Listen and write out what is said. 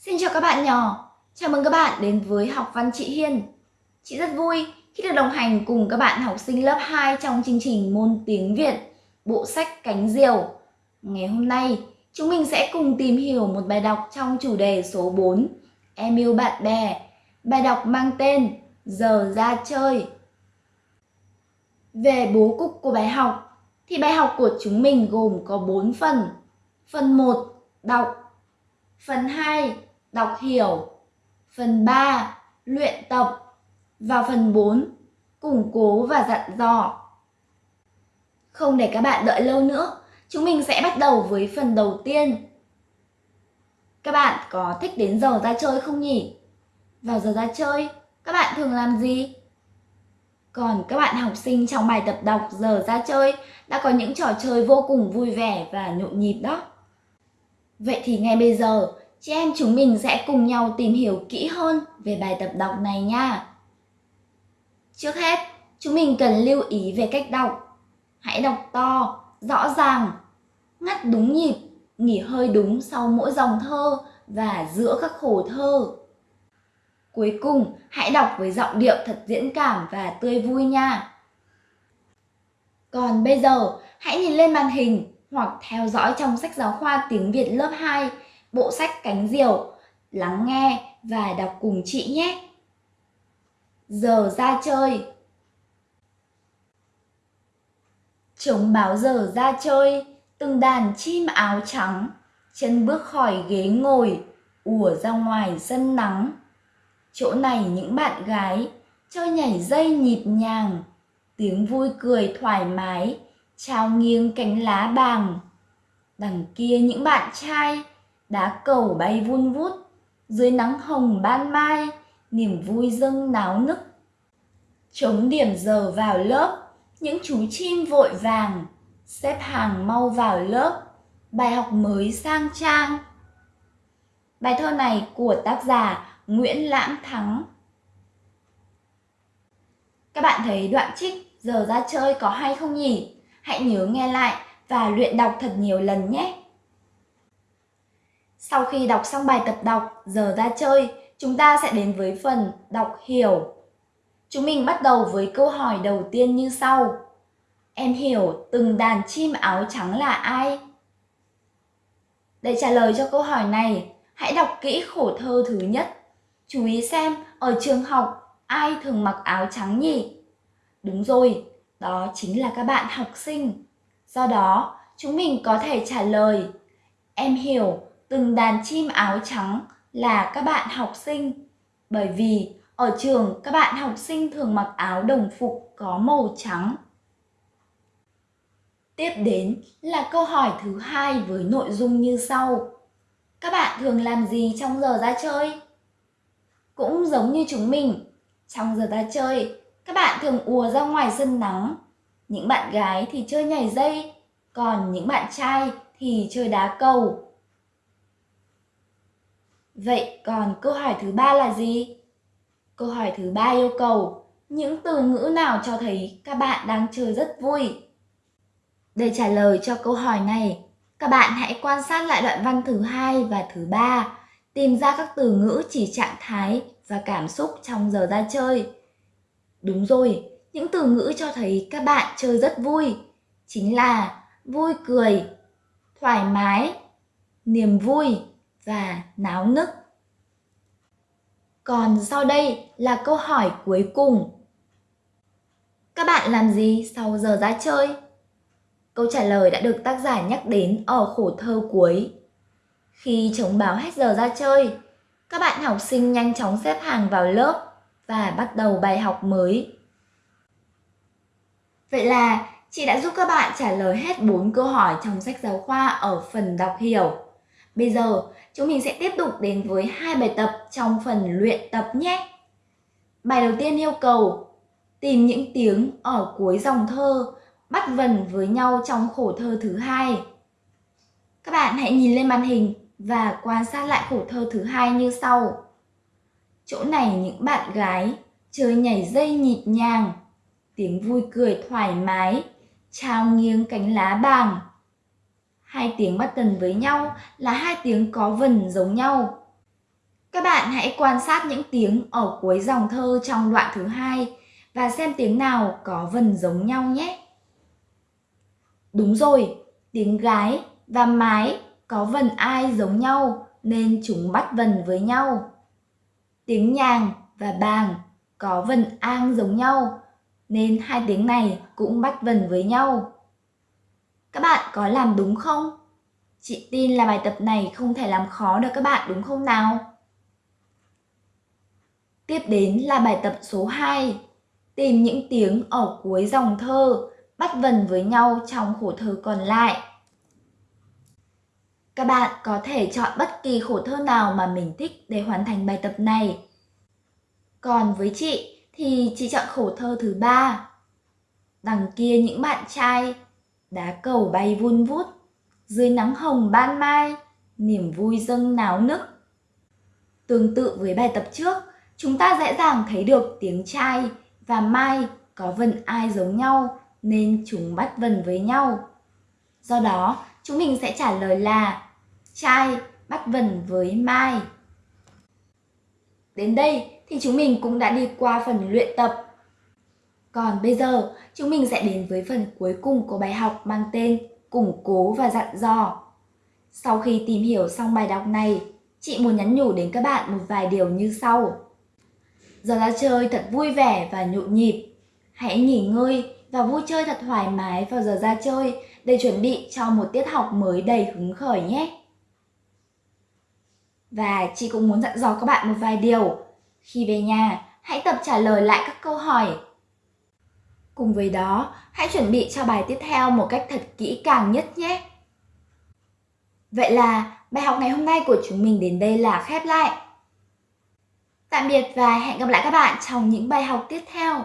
Xin chào các bạn nhỏ, chào mừng các bạn đến với học văn chị Hiên. Chị rất vui khi được đồng hành cùng các bạn học sinh lớp 2 trong chương trình môn tiếng Việt, bộ sách Cánh Diều. Ngày hôm nay, chúng mình sẽ cùng tìm hiểu một bài đọc trong chủ đề số 4, Em yêu bạn bè. Bài đọc mang tên Giờ ra chơi. Về bố cục của bài học, thì bài học của chúng mình gồm có 4 phần. Phần 1, đọc. Phần 2, đọc hiểu. Phần 3, luyện tập. Và phần 4, củng cố và dặn dò. Không để các bạn đợi lâu nữa, chúng mình sẽ bắt đầu với phần đầu tiên. Các bạn có thích đến giờ ra chơi không nhỉ? Vào giờ ra chơi, các bạn thường làm gì? Còn các bạn học sinh trong bài tập đọc giờ ra chơi đã có những trò chơi vô cùng vui vẻ và nhộn nhịp đó. Vậy thì ngay bây giờ, chị em chúng mình sẽ cùng nhau tìm hiểu kỹ hơn về bài tập đọc này nha. Trước hết, chúng mình cần lưu ý về cách đọc. Hãy đọc to, rõ ràng, ngắt đúng nhịp, nghỉ hơi đúng sau mỗi dòng thơ và giữa các khổ thơ. Cuối cùng, hãy đọc với giọng điệu thật diễn cảm và tươi vui nha. Còn bây giờ, hãy nhìn lên màn hình hoặc theo dõi trong sách giáo khoa tiếng Việt lớp 2, bộ sách Cánh Diều, lắng nghe và đọc cùng chị nhé. Giờ ra chơi Chống báo giờ ra chơi, từng đàn chim áo trắng, chân bước khỏi ghế ngồi, ùa ra ngoài sân nắng. Chỗ này những bạn gái chơi nhảy dây nhịp nhàng, tiếng vui cười thoải mái, trao nghiêng cánh lá bàng. Đằng kia những bạn trai đá cầu bay vun vút, dưới nắng hồng ban mai, niềm vui dâng náo nức. Chống điểm giờ vào lớp, những chú chim vội vàng, xếp hàng mau vào lớp, bài học mới sang trang. Bài thơ này của tác giả Nguyễn lãng Thắng. Các bạn thấy đoạn trích giờ ra chơi có hay không nhỉ? Hãy nhớ nghe lại và luyện đọc thật nhiều lần nhé. Sau khi đọc xong bài tập đọc giờ ra chơi, chúng ta sẽ đến với phần đọc hiểu. Chúng mình bắt đầu với câu hỏi đầu tiên như sau. Em hiểu từng đàn chim áo trắng là ai? Để trả lời cho câu hỏi này, hãy đọc kỹ khổ thơ thứ nhất Chú ý xem ở trường học ai thường mặc áo trắng nhỉ? Đúng rồi, đó chính là các bạn học sinh. Do đó, chúng mình có thể trả lời Em hiểu từng đàn chim áo trắng là các bạn học sinh. Bởi vì ở trường các bạn học sinh thường mặc áo đồng phục có màu trắng. Tiếp đến là câu hỏi thứ hai với nội dung như sau. Các bạn thường làm gì trong giờ ra chơi? Cũng giống như chúng mình, trong giờ ra chơi, các bạn thường ùa ra ngoài sân nắng. Những bạn gái thì chơi nhảy dây, còn những bạn trai thì chơi đá cầu. Vậy còn câu hỏi thứ ba là gì? Câu hỏi thứ ba yêu cầu những từ ngữ nào cho thấy các bạn đang chơi rất vui? Để trả lời cho câu hỏi này, các bạn hãy quan sát lại đoạn văn thứ hai và thứ ba tìm ra các từ ngữ chỉ trạng thái và cảm xúc trong giờ ra chơi. Đúng rồi, những từ ngữ cho thấy các bạn chơi rất vui, chính là vui cười, thoải mái, niềm vui và náo nức. Còn sau đây là câu hỏi cuối cùng. Các bạn làm gì sau giờ ra chơi? Câu trả lời đã được tác giả nhắc đến ở khổ thơ cuối. Khi chống báo hết giờ ra chơi, các bạn học sinh nhanh chóng xếp hàng vào lớp và bắt đầu bài học mới. Vậy là chị đã giúp các bạn trả lời hết 4 câu hỏi trong sách giáo khoa ở phần đọc hiểu. Bây giờ, chúng mình sẽ tiếp tục đến với hai bài tập trong phần luyện tập nhé. Bài đầu tiên yêu cầu tìm những tiếng ở cuối dòng thơ bắt vần với nhau trong khổ thơ thứ hai. Các bạn hãy nhìn lên màn hình và quan sát lại khổ thơ thứ hai như sau. Chỗ này những bạn gái chơi nhảy dây nhịp nhàng, tiếng vui cười thoải mái, trao nghiêng cánh lá bàng. Hai tiếng bắt tần với nhau là hai tiếng có vần giống nhau. Các bạn hãy quan sát những tiếng ở cuối dòng thơ trong đoạn thứ hai và xem tiếng nào có vần giống nhau nhé. Đúng rồi, tiếng gái và mái có vần ai giống nhau nên chúng bắt vần với nhau. Tiếng nhàng và bàng có vần ang giống nhau nên hai tiếng này cũng bắt vần với nhau. Các bạn có làm đúng không? Chị tin là bài tập này không thể làm khó được các bạn đúng không nào? Tiếp đến là bài tập số 2. Tìm những tiếng ở cuối dòng thơ bắt vần với nhau trong khổ thơ còn lại. Các bạn có thể chọn bất kỳ khổ thơ nào mà mình thích để hoàn thành bài tập này. Còn với chị thì chị chọn khổ thơ thứ ba. Đằng kia những bạn trai, đá cầu bay vun vút, dưới nắng hồng ban mai, niềm vui dâng náo nức. Tương tự với bài tập trước, chúng ta dễ dàng thấy được tiếng trai và mai có vần ai giống nhau nên chúng bắt vần với nhau. Do đó, chúng mình sẽ trả lời là trai bắt vần với mai. Đến đây thì chúng mình cũng đã đi qua phần luyện tập. Còn bây giờ, chúng mình sẽ đến với phần cuối cùng của bài học mang tên củng cố và dặn dò. Sau khi tìm hiểu xong bài đọc này, chị muốn nhắn nhủ đến các bạn một vài điều như sau. Giờ ra chơi thật vui vẻ và nhộn nhịp. Hãy nghỉ ngơi và vui chơi thật thoải mái vào giờ ra chơi để chuẩn bị cho một tiết học mới đầy hứng khởi nhé. Và chị cũng muốn dặn dò các bạn một vài điều. Khi về nhà, hãy tập trả lời lại các câu hỏi. Cùng với đó, hãy chuẩn bị cho bài tiếp theo một cách thật kỹ càng nhất nhé. Vậy là bài học ngày hôm nay của chúng mình đến đây là khép lại. Tạm biệt và hẹn gặp lại các bạn trong những bài học tiếp theo.